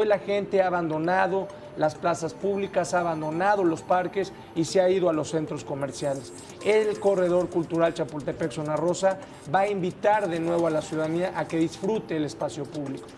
Hoy la gente ha abandonado las plazas públicas, ha abandonado los parques y se ha ido a los centros comerciales. El Corredor Cultural Chapultepec Zona Rosa va a invitar de nuevo a la ciudadanía a que disfrute el espacio público.